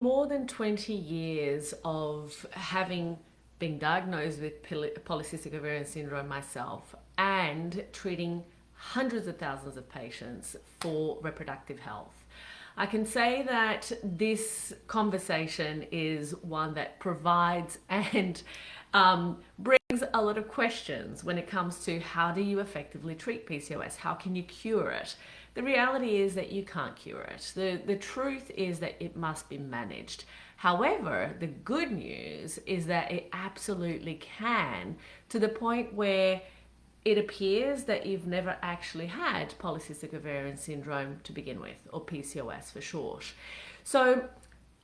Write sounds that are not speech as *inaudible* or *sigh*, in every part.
more than 20 years of having been diagnosed with polycystic ovarian syndrome myself and treating hundreds of thousands of patients for reproductive health. I can say that this conversation is one that provides and um, brings a lot of questions when it comes to how do you effectively treat PCOS? How can you cure it? The reality is that you can't cure it. The, the truth is that it must be managed. However, the good news is that it absolutely can to the point where it appears that you've never actually had polycystic ovarian syndrome to begin with, or PCOS for short. So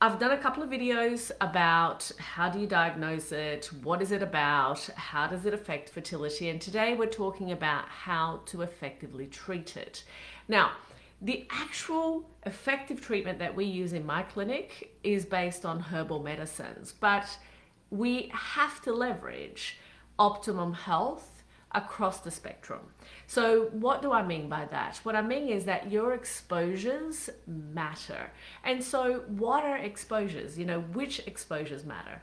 I've done a couple of videos about how do you diagnose it, what is it about, how does it affect fertility, and today we're talking about how to effectively treat it. Now, the actual effective treatment that we use in my clinic is based on herbal medicines, but we have to leverage optimum health across the spectrum. So what do I mean by that? What I mean is that your exposures matter. And so what are exposures? You know, which exposures matter?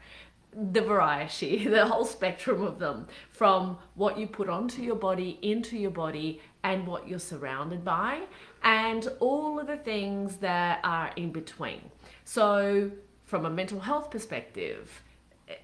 the variety, *laughs* the whole spectrum of them, from what you put onto your body, into your body, and what you're surrounded by, and all of the things that are in between. So from a mental health perspective,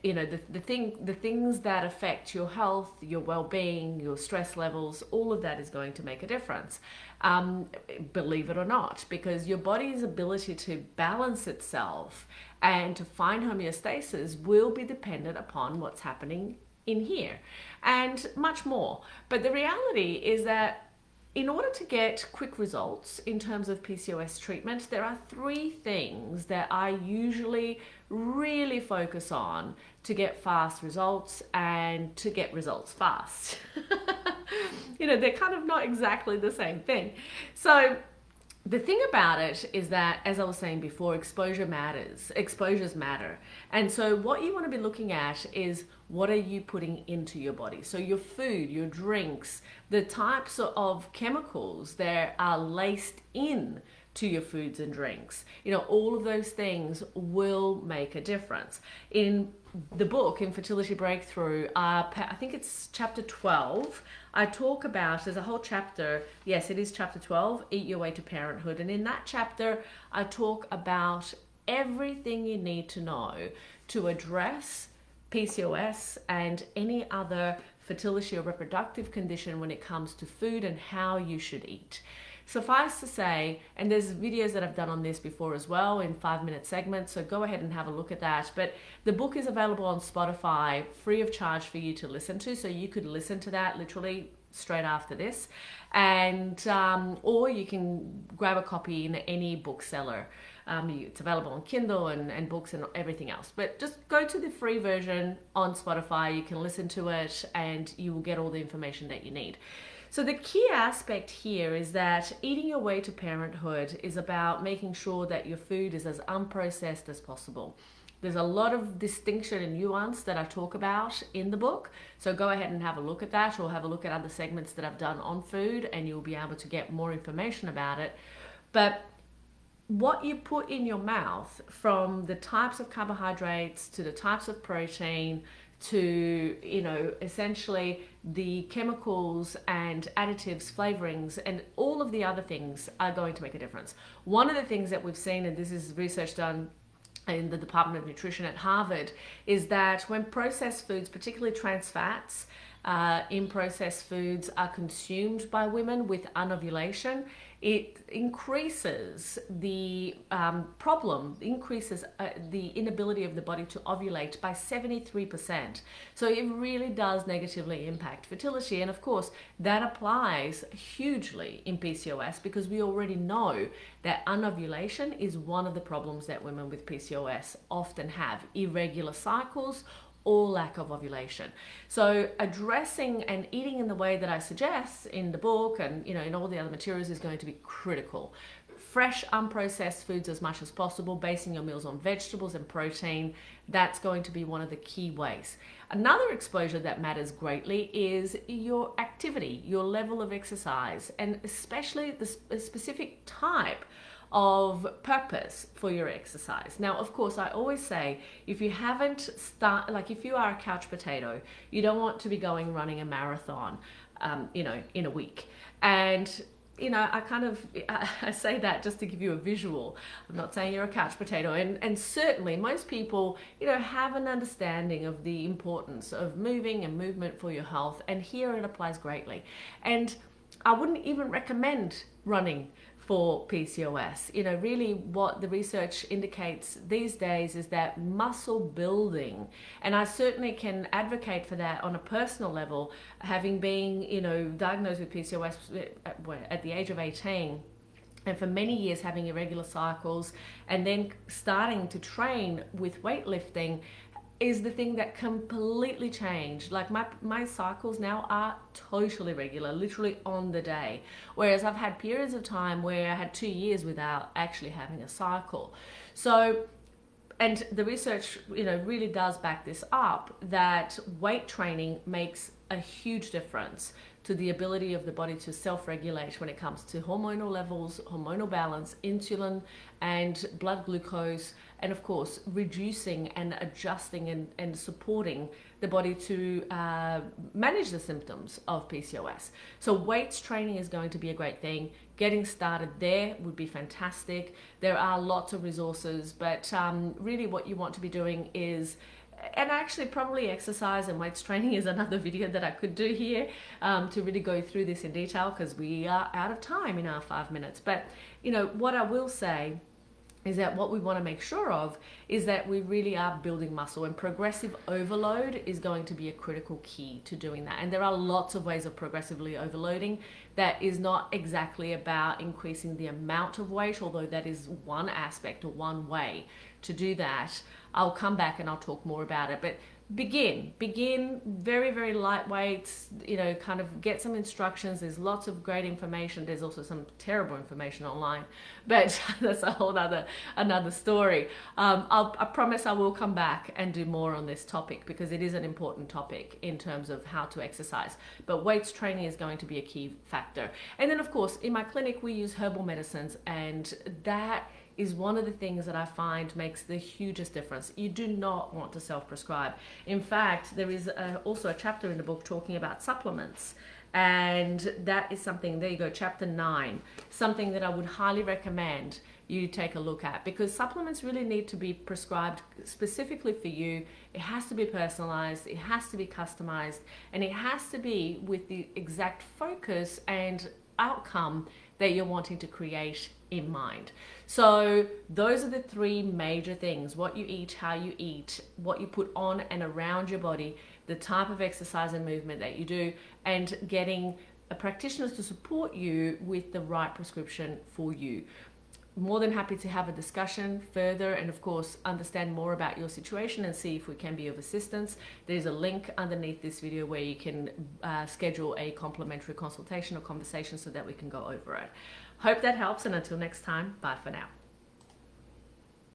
you know the, the thing the things that affect your health your well-being your stress levels all of that is going to make a difference um, believe it or not because your body's ability to balance itself and to find homeostasis will be dependent upon what's happening in here and much more but the reality is that in order to get quick results in terms of PCOS treatment, there are three things that I usually really focus on to get fast results and to get results fast. *laughs* you know, they're kind of not exactly the same thing. So the thing about it is that, as I was saying before, exposure matters. Exposures matter. And so what you want to be looking at is what are you putting into your body? So your food, your drinks, the types of chemicals that are laced in to your foods and drinks. You know, all of those things will make a difference. In the book, Infertility Breakthrough, uh, I think it's chapter 12, I talk about, there's a whole chapter, yes, it is chapter 12, Eat Your Way to Parenthood. And in that chapter, I talk about everything you need to know to address PCOS and any other fertility or reproductive condition when it comes to food and how you should eat. Suffice to say, and there's videos that I've done on this before as well in five minute segments, so go ahead and have a look at that. But the book is available on Spotify free of charge for you to listen to, so you could listen to that literally straight after this. And um, or you can grab a copy in any bookseller. Um, it's available on Kindle and, and books and everything else. But just go to the free version on Spotify. You can listen to it and you will get all the information that you need. So the key aspect here is that eating your way to parenthood is about making sure that your food is as unprocessed as possible. There's a lot of distinction and nuance that I talk about in the book. So go ahead and have a look at that or have a look at other segments that I've done on food and you'll be able to get more information about it. But what you put in your mouth from the types of carbohydrates to the types of protein to, you know, essentially the chemicals and additives, flavorings, and all of the other things are going to make a difference. One of the things that we've seen, and this is research done in the Department of Nutrition at Harvard, is that when processed foods, particularly trans fats, uh, in processed foods are consumed by women with anovulation, it increases the um, problem, increases uh, the inability of the body to ovulate by 73%. So it really does negatively impact fertility. And of course, that applies hugely in PCOS because we already know that anovulation is one of the problems that women with PCOS often have. Irregular cycles or lack of ovulation. So addressing and eating in the way that I suggest in the book and you know in all the other materials is going to be critical. Fresh, unprocessed foods as much as possible, basing your meals on vegetables and protein, that's going to be one of the key ways. Another exposure that matters greatly is your activity, your level of exercise, and especially the specific type of purpose for your exercise. Now, of course, I always say if you haven't start like if you are a couch potato, you don't want to be going running a marathon, um, you know, in a week. And you know, I kind of *laughs* I say that just to give you a visual. I'm not saying you're a couch potato, and and certainly most people, you know, have an understanding of the importance of moving and movement for your health, and here it applies greatly. And I wouldn't even recommend running for PCOS. You know, really what the research indicates these days is that muscle building, and I certainly can advocate for that on a personal level, having been, you know, diagnosed with PCOS at, the age of 18 and for many years having irregular cycles and then starting to train with weightlifting is the thing that completely changed. Like my, my cycles now are totally regular, literally on the day. Whereas I've had periods of time where I had two years without actually having a cycle. So, and the research, you know, really does back this up that weight training makes a huge difference to the ability of the body to self-regulate when it comes to hormonal levels, hormonal balance, insulin and blood glucose, and of course reducing and adjusting and, and supporting the body to uh, manage the symptoms of PCOS. So weights training is going to be a great thing. Getting started there would be fantastic. There are lots of resources, but um, really what you want to be doing is and actually probably exercise and weights training is another *laughs* video that I could do here um, to really go through this in detail because we are out of time in our five minutes. But, you know, what I will say is that what we want to make sure of is that we really are building muscle and progressive overload is going to be a critical key to doing that. And there are lots of ways of progressively overloading that is not exactly about increasing the amount of weight, although that is one aspect or one way to do that. I'll come back and I'll talk more about it. But begin begin very very lightweight you know kind of get some instructions. There's lots of great information. There's also some terrible information online but *laughs* that's a whole other another story. Um, i promise i will come back and do more on this topic because it is an important topic in terms of how to exercise. But weights training is going to be a key factor. And then of course in my clinic we use herbal medicines and that is one of the things that I find makes the hugest difference. You do not want to self-prescribe. In fact, there is a, also a chapter in the book talking about supplements and that is something, there you go, chapter nine, something that I would highly recommend you take a look at because supplements really need to be prescribed specifically for you. It has to be personalized, it has to be customized, and it has to be with the exact focus and outcome that you're wanting to create in mind. So those are the three major things, what you eat, how you eat, what you put on and around your body, the type of exercise and movement that you do, and getting a practitioner to support you with the right prescription for you more than happy to have a discussion further and of course understand more about your situation and see if we can be of assistance. There's a link underneath this video where you can uh, schedule a complimentary consultation or conversation so that we can go over it. Hope that helps and until next time, bye for now.